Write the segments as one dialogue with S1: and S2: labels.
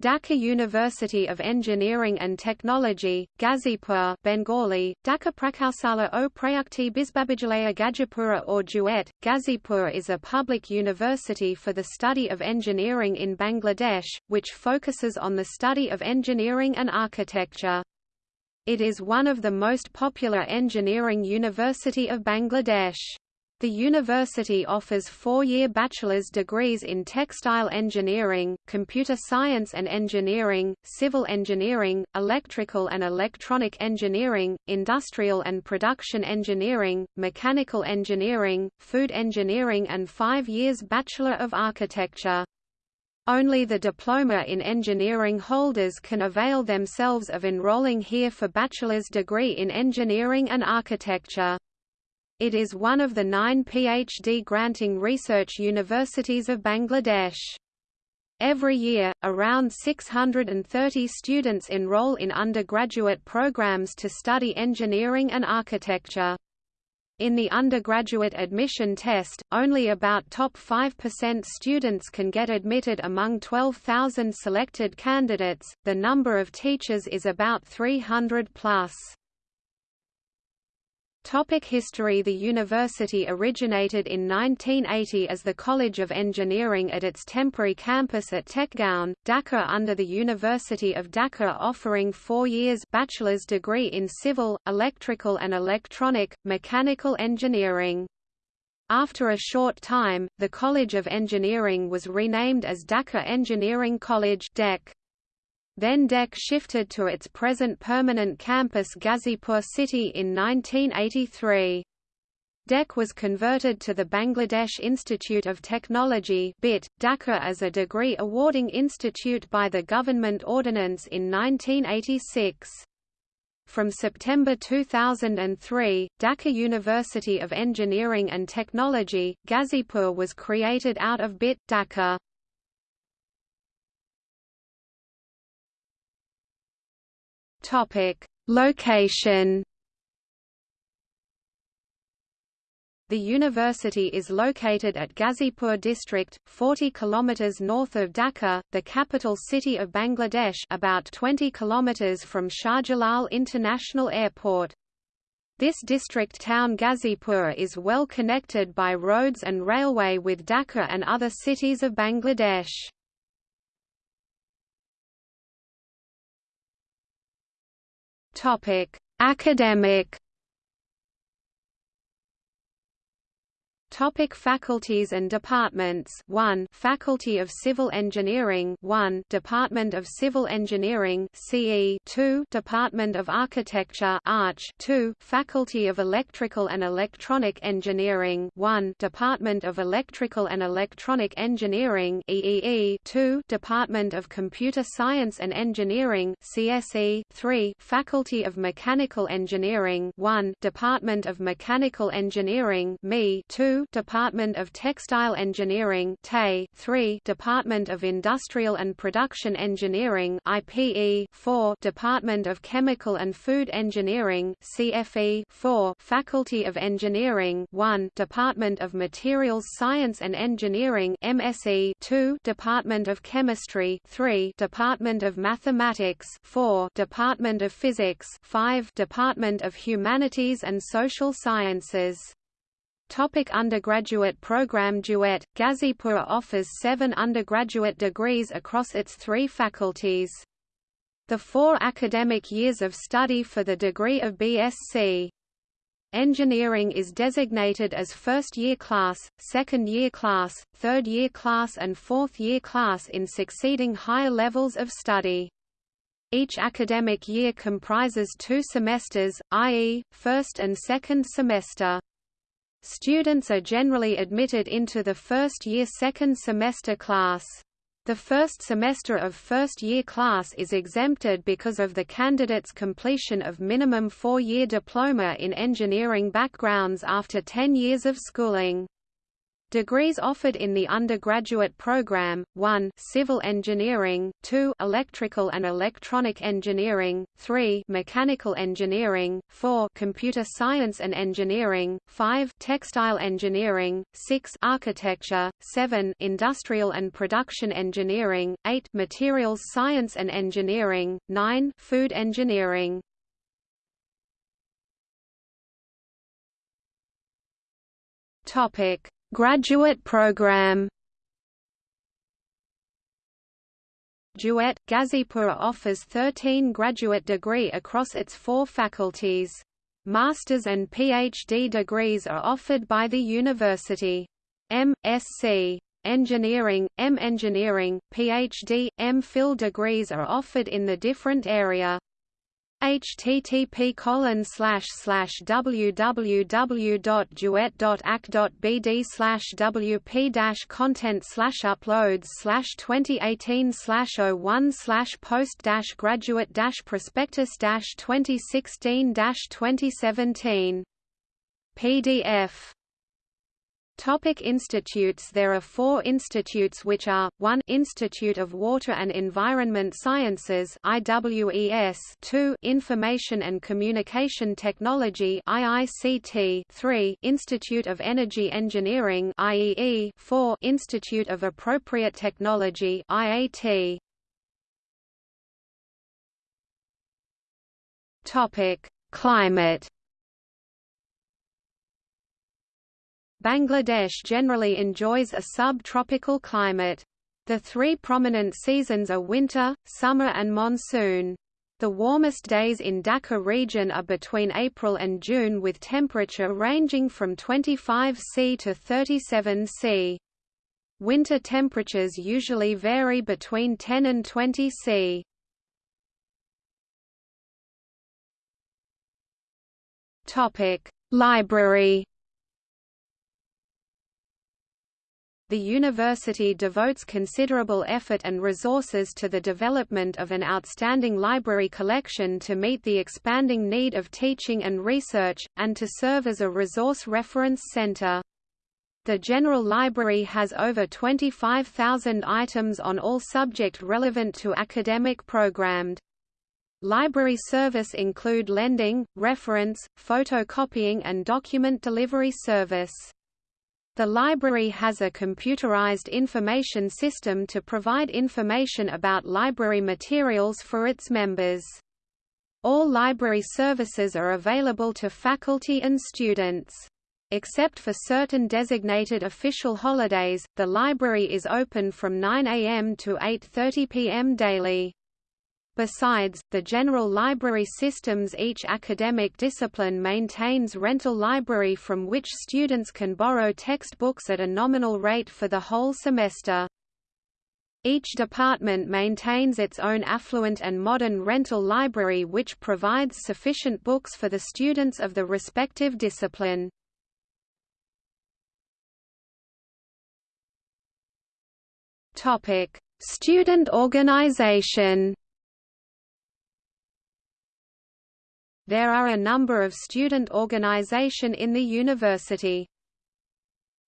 S1: Dhaka University of Engineering and Technology, Gazipur Bengali, Dhaka Prakausala o Prayukti Bisbabijalaya Gajipura or Duet. Gazipur is a public university for the study of engineering in Bangladesh, which focuses on the study of engineering and architecture. It is one of the most popular engineering university of Bangladesh. The university offers four-year bachelor's degrees in textile engineering, computer science and engineering, civil engineering, electrical and electronic engineering, industrial and production engineering, mechanical engineering, food engineering and five years Bachelor of Architecture. Only the diploma in engineering holders can avail themselves of enrolling here for bachelor's degree in engineering and architecture. It is one of the nine PhD granting research universities of Bangladesh. Every year, around 630 students enroll in undergraduate programs to study engineering and architecture. In the undergraduate admission test, only about top 5% students can get admitted among 12,000 selected candidates. The number of teachers is about 300 plus. Topic history The university originated in 1980 as the College of Engineering at its temporary campus at Tejgaon, Dhaka under the University of Dhaka offering four years bachelor's degree in civil, electrical and electronic, mechanical engineering. After a short time, the College of Engineering was renamed as Dhaka Engineering College DEC. Then DEC shifted to its present permanent campus Gazipur City in 1983. DEC was converted to the Bangladesh Institute of Technology BIT, Dhaka as a degree awarding institute by the government ordinance in 1986. From September 2003, Dhaka University of Engineering and Technology, Gazipur was created out of BIT, Dhaka. Topic: Location. The university is located at Gazipur district, 40 kilometers north of Dhaka, the capital city of Bangladesh, about 20 kilometers from Shah Jalal International Airport. This district town Gazipur is well connected by roads and railway with Dhaka and other cities of Bangladesh. Topic: Academic Topic faculties and departments. 1 Faculty of Civil Engineering. 1 Department of Civil Engineering CE 2 Department of Architecture Arch. 2 Faculty of Electrical and Electronic Engineering. 1 Department of Electrical and Electronic Engineering EEE 2 Department of Computer Science and Engineering CSE 3 Faculty of Mechanical Engineering. 1 Department of Mechanical Engineering ME 2 Department of Textile Engineering 3 Department of Industrial and Production Engineering IPE 4 Department of Chemical and Food Engineering CFE 4 Faculty of Engineering 1 Department of Materials Science and Engineering MSE 2 Department of Chemistry 3 Department of Mathematics 4 Department of Physics 5 Department of Humanities and Social Sciences Topic undergraduate program Duet, Gazipur offers seven undergraduate degrees across its three faculties. The four academic years of study for the degree of BSc. Engineering is designated as first-year class, second-year class, third-year class and fourth-year class in succeeding higher levels of study. Each academic year comprises two semesters, i.e., first and second semester. Students are generally admitted into the first-year second semester class. The first semester of first-year class is exempted because of the candidate's completion of minimum four-year diploma in engineering backgrounds after 10 years of schooling. Degrees offered in the undergraduate program: 1. Civil engineering, 2. Electrical and electronic engineering, 3. Mechanical engineering, 4. Computer science and engineering, 5. Textile engineering, 6. Architecture, 7. Industrial and production engineering, 8. Materials science and engineering, 9. Food engineering. Topic Graduate program Duet, Gazipur offers 13 graduate degree across its four faculties. Master's and PhD degrees are offered by the university. M.Sc. Engineering, M. Engineering, PhD, M. Phil degrees are offered in the different area http colon slash slash www.duet.ac.bd slash wp dash content slash uploads slash 2018 slash 01 slash post dash graduate dash prospectus dash 2016 dash 2017 PDF Topic institutes. There are four institutes which are, 1 Institute of Water and Environment Sciences IWES 2 Information and Communication Technology IICT 3 Institute of Energy Engineering IEE 4 Institute of Appropriate Technology IAT Topic Climate Bangladesh generally enjoys a subtropical climate. The three prominent seasons are winter, summer and monsoon. The warmest days in Dhaka region are between April and June with temperature ranging from 25 C to 37 C. Winter temperatures usually vary between 10 and 20 C. Topic: Library the university devotes considerable effort and resources to the development of an outstanding library collection to meet the expanding need of teaching and research, and to serve as a resource reference center. The General Library has over 25,000 items on all subject relevant to academic programmed. Library service include lending, reference, photocopying and document delivery service. The library has a computerized information system to provide information about library materials for its members. All library services are available to faculty and students. Except for certain designated official holidays, the library is open from 9 a.m. to 8.30 p.m. daily. Besides, the general library systems each academic discipline maintains rental library from which students can borrow textbooks at a nominal rate for the whole semester. Each department maintains its own affluent and modern rental library which provides sufficient books for the students of the respective discipline. Student organization There are a number of student organization in the university.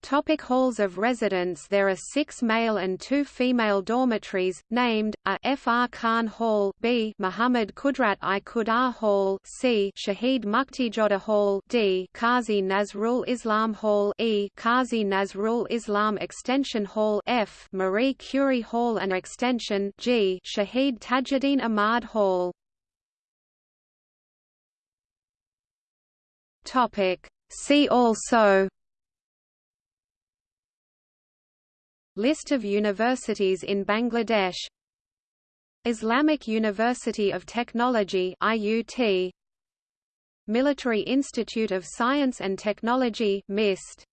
S1: Topic halls of residence There are six male and two female dormitories, named, a F. R. Khan Hall B. Muhammad Qudrat-i-Khuda Hall C. Shahid Muktijoddha Hall D. Qazi Nazrul Islam Hall E. Qazi Nazrul Islam Extension Hall F. Marie Curie Hall and Extension G. Shahid Tajuddin Ahmad Hall Topic. See also List of universities in Bangladesh Islamic University of Technology IUT Military Institute of Science and Technology MIST